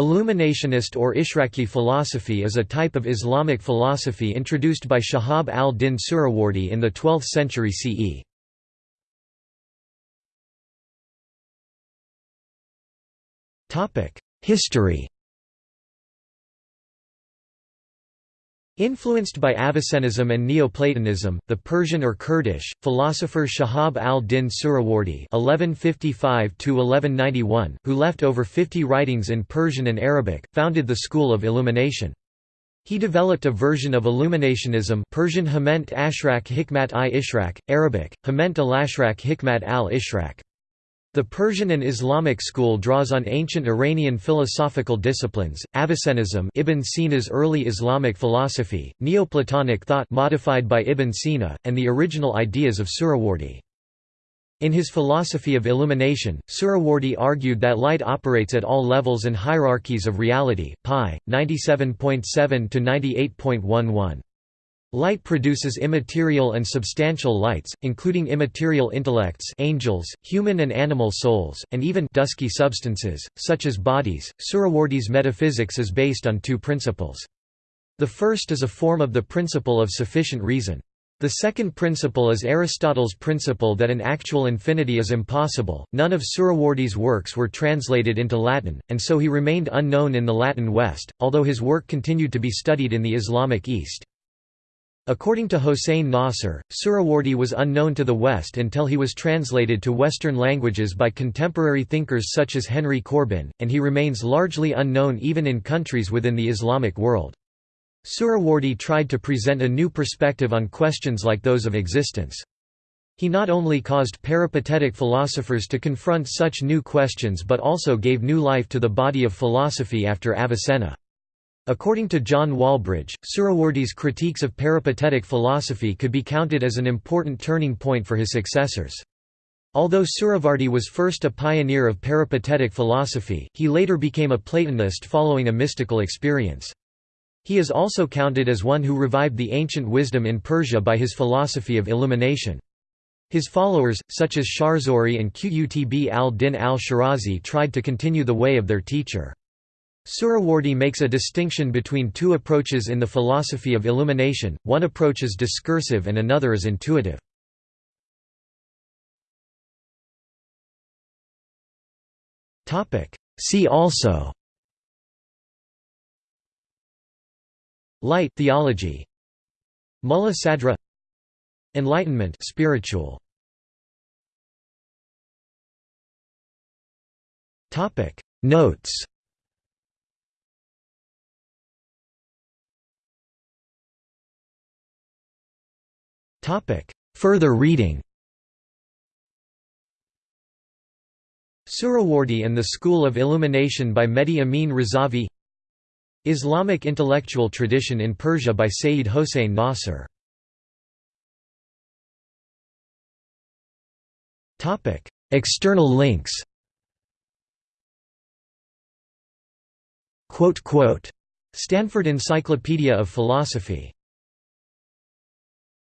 Illuminationist or Ishraqi philosophy is a type of Islamic philosophy introduced by Shahab al-Din Suhrawardi in the 12th century CE. History Influenced by Avicennism and Neoplatonism, the Persian or Kurdish, philosopher Shahab al-Din Suhrawardi (1155–1191), who left over 50 writings in Persian and Arabic, founded the school of Illumination. He developed a version of Illuminationism Persian Hament Ashraq Hikmat i Ishraq, Arabic, Hament al-Ashraq Hikmat al-Ishraq. The Persian and Islamic school draws on ancient Iranian philosophical disciplines, Avicennism Ibn Sina's early Islamic philosophy, Neoplatonic thought modified by Ibn Sina, and the original ideas of Suhrawardi. In his philosophy of illumination, Suhrawardi argued that light operates at all levels and hierarchies of reality, pi. 97.7 to 98.11. Light produces immaterial and substantial lights, including immaterial intellects angels, human and animal souls, and even dusky substances, such as bodies. Suhrawardi's metaphysics is based on two principles. The first is a form of the principle of sufficient reason. The second principle is Aristotle's principle that an actual infinity is impossible. None of Suhrawardi's works were translated into Latin, and so he remained unknown in the Latin West, although his work continued to be studied in the Islamic East. According to Hossein Nasr, Suhrawardi was unknown to the West until he was translated to Western languages by contemporary thinkers such as Henry Corbin, and he remains largely unknown even in countries within the Islamic world. Suhrawardi tried to present a new perspective on questions like those of existence. He not only caused peripatetic philosophers to confront such new questions but also gave new life to the body of philosophy after Avicenna. According to John Walbridge, Suhrawardi's critiques of peripatetic philosophy could be counted as an important turning point for his successors. Although Suhrawardi was first a pioneer of peripatetic philosophy, he later became a Platonist following a mystical experience. He is also counted as one who revived the ancient wisdom in Persia by his philosophy of illumination. His followers, such as Shahrazuri and Qutb al-Din al-Shirazi tried to continue the way of their teacher. Suhrawardi makes a distinction between two approaches in the philosophy of illumination, one approach is discursive and another is intuitive. See also. Light theology. Mulla Sadra. Enlightenment spiritual. Notes Further reading. Suhrawardi and the School of Illumination by Mehdi Amin Razavi. Islamic intellectual tradition in Persia by Sayyid Hossein Nasr External links. Stanford Encyclopedia of Philosophy